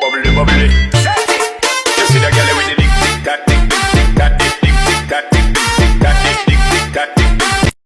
bubbly, bubbly,